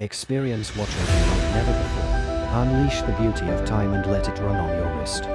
Experience watching like never before. Unleash the beauty of time and let it run on your wrist.